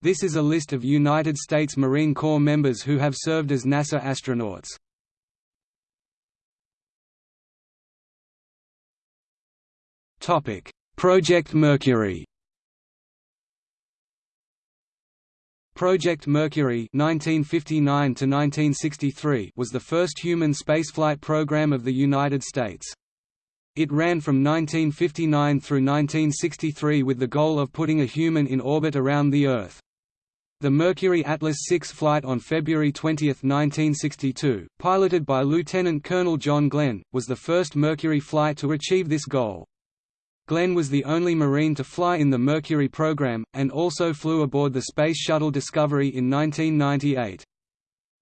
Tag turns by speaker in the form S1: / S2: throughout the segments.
S1: This is a list of United States Marine Corps members who have served as NASA astronauts. Topic: Project Mercury Project Mercury (1959–1963) was the first human spaceflight program of the United States. It ran from 1959 through 1963 with the goal of putting a human in orbit around the Earth. The Mercury Atlas 6 flight on February 20, 1962, piloted by Lieutenant Colonel John Glenn, was the first Mercury flight to achieve this goal. Glenn was the only Marine to fly in the Mercury program, and also flew aboard the Space Shuttle Discovery in 1998.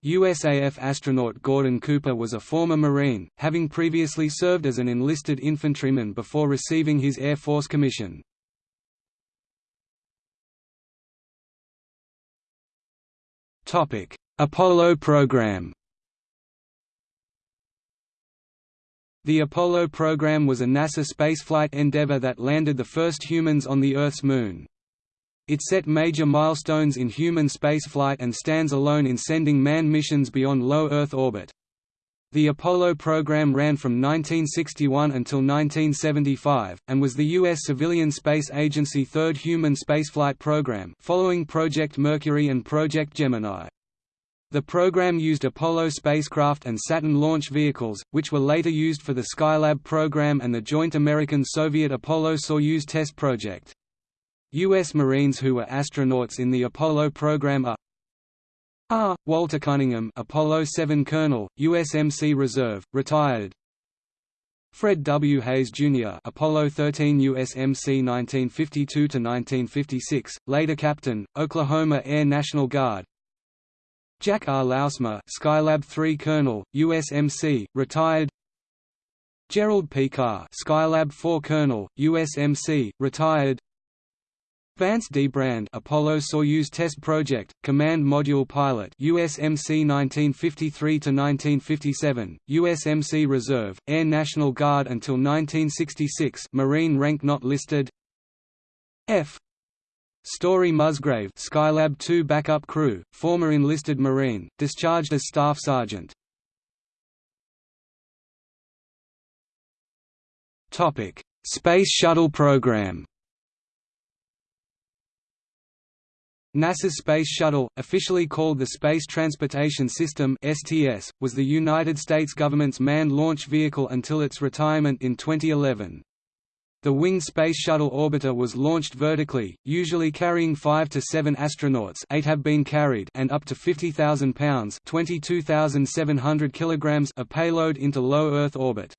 S1: USAF astronaut Gordon Cooper was a former Marine, having previously served as an enlisted infantryman before receiving his Air Force commission. Apollo program The Apollo program was a NASA spaceflight endeavour that landed the first humans on the Earth's Moon. It set major milestones in human spaceflight and stands alone in sending manned missions beyond low Earth orbit. The Apollo program ran from 1961 until 1975, and was the U.S. civilian space agency third human spaceflight program following Project Mercury and Project Gemini. The program used Apollo spacecraft and Saturn launch vehicles, which were later used for the Skylab program and the joint American-Soviet Apollo-Soyuz test project. U.S. Marines who were astronauts in the Apollo program are R. Walter Cunningham Apollo 7 Colonel, USMC Reserve, retired Fred W. Haise, Jr. Apollo 13 USMC 1952–1956, later Captain, Oklahoma Air National Guard Jack R. Lousma Skylab 3 Colonel, USMC, retired Gerald P. Carr Skylab 4 Colonel, USMC, retired Vance D. Brand Apollo-Soyuz Test Project, Command Module Pilot USMC 1953–1957, USMC Reserve, Air National Guard until 1966 Marine rank not listed F. Story Musgrave Skylab 2 backup crew, former enlisted Marine, discharged as Staff Sergeant. Space Shuttle program NASA's Space Shuttle, officially called the Space Transportation System (STS), was the United States government's manned launch vehicle until its retirement in 2011. The winged Space Shuttle orbiter was launched vertically, usually carrying 5 to 7 astronauts 8 have been carried and up to 50,000 pounds 22,700 kilograms of payload into low Earth orbit.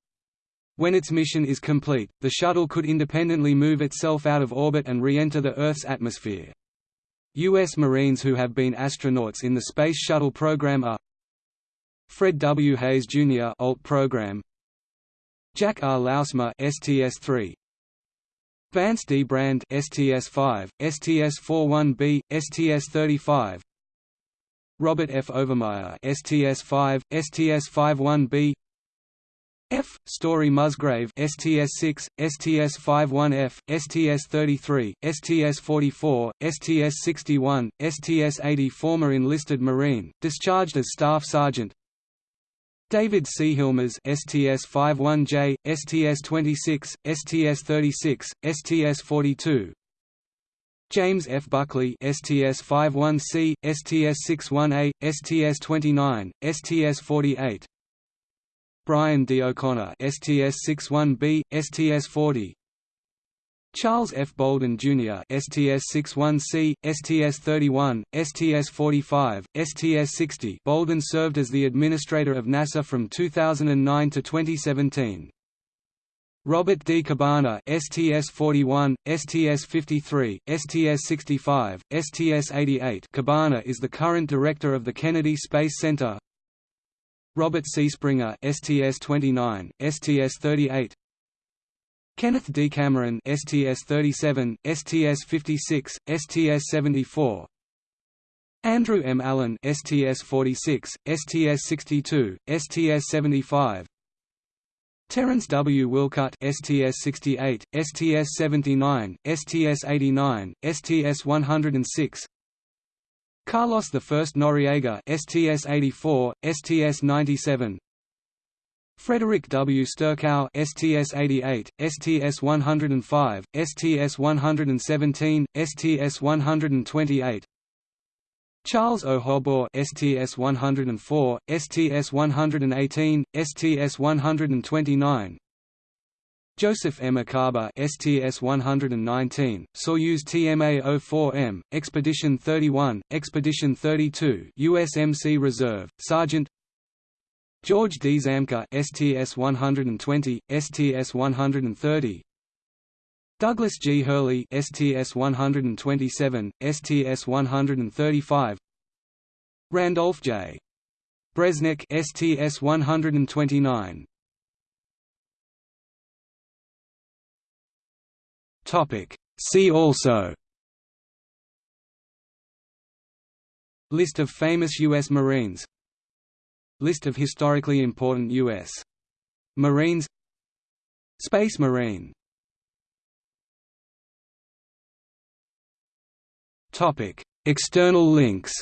S1: When its mission is complete, the shuttle could independently move itself out of orbit and re-enter the Earth's atmosphere. U.S. Marines who have been astronauts in the Space Shuttle program are Fred W. Haise, Jr. Alt program Jack R. Lousma STS-3 Vance D. Brand STS-5, STS-41B, STS-35 Robert F. Overmyer STS-5, STS-51B F. Story Musgrave STS-6, STS-51F, STS-33, STS-44, STS-61, STS-80 Former enlisted Marine, discharged as Staff Sergeant David C. Hilmers STS-51J, STS-26, STS-36, STS-42 James F. Buchli STS-51C, STS-61A, STS-29, STS-48 Brian D. O'Connor STS-61B, STS-40 Charles F. Bolden, Jr. STS-61C, STS-31, STS-45, STS-60 Bolden served as the administrator of NASA from 2009 to 2017. Robert D. Cabana STS-41, STS-53, STS-65, STS-88 Cabana is the current director of the Kennedy Space Center Robert C. Springer STS-29, STS-38 Kenneth D. Cameron STS-37, STS-56, STS-74 Andrew M. Allen STS-46, STS-62, STS-75 Terence W. Wilcutt STS-68, STS-79, STS-89, STS-106 Carlos I Noriega STS-84, STS-97 Frederick W. Sturckow STS-88, STS-105, STS-117, STS-128 Charles O. Hobaugh STS-104, STS-118, STS-129 Joseph M. Acaba STS-119, Soyuz TMA-04M, Expedition 31, Expedition 32 USMC Reserve, Sergeant George D. Zamka STS-120, STS-130 Douglas G. Hurley STS-127, STS-135 Randolph J. Bresnik STS-129 Topic. See also List of famous U.S. Marines List of historically important U.S. Marines Space Marine Topic. External links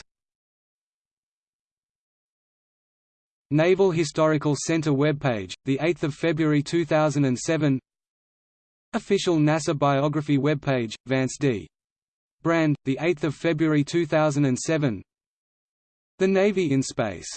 S1: Naval Historical Center webpage, 8 February 2007 Official NASA biography webpage, Vance D. Brand, 8 February 2007 The Navy in Space